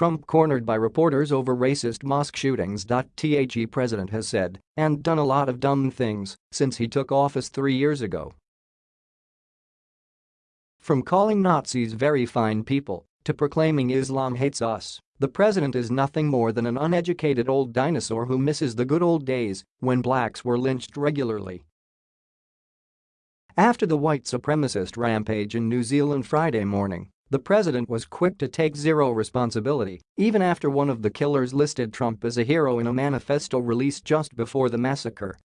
Trump cornered by reporters over racist mosque shootings. The president has said and done a lot of dumb things since he took office three years ago. From calling Nazis very fine people to proclaiming Islam hates us, the president is nothing more than an uneducated old dinosaur who misses the good old days when blacks were lynched regularly. After the white supremacist rampage in New Zealand Friday morning, the president was quick to take zero responsibility, even after one of the killers listed Trump as a hero in a manifesto released just before the massacre.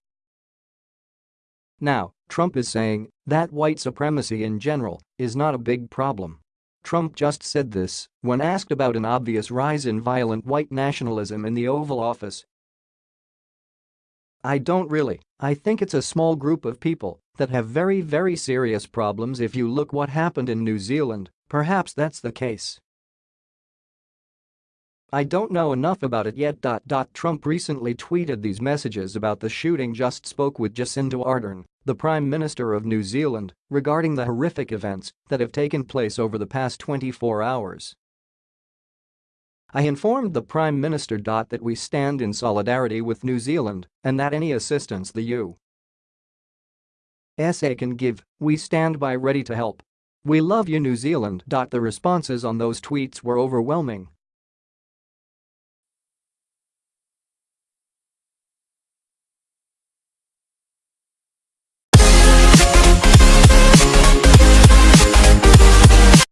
Now, Trump is saying that white supremacy in general is not a big problem. Trump just said this when asked about an obvious rise in violent white nationalism in the Oval Office. I don't really, I think it's a small group of people that have very very serious problems if you look what happened in New Zealand Perhaps that's the case. I don't know enough about it yet. Trump recently tweeted these messages about the shooting just spoke with Jacinda Ardern, the Prime Minister of New Zealand, regarding the horrific events that have taken place over the past 24 hours. I informed the Prime Minister. That we stand in solidarity with New Zealand and that any assistance the U.S.A. can give, we stand by ready to help we love you New Zealand. The responses on those tweets were overwhelming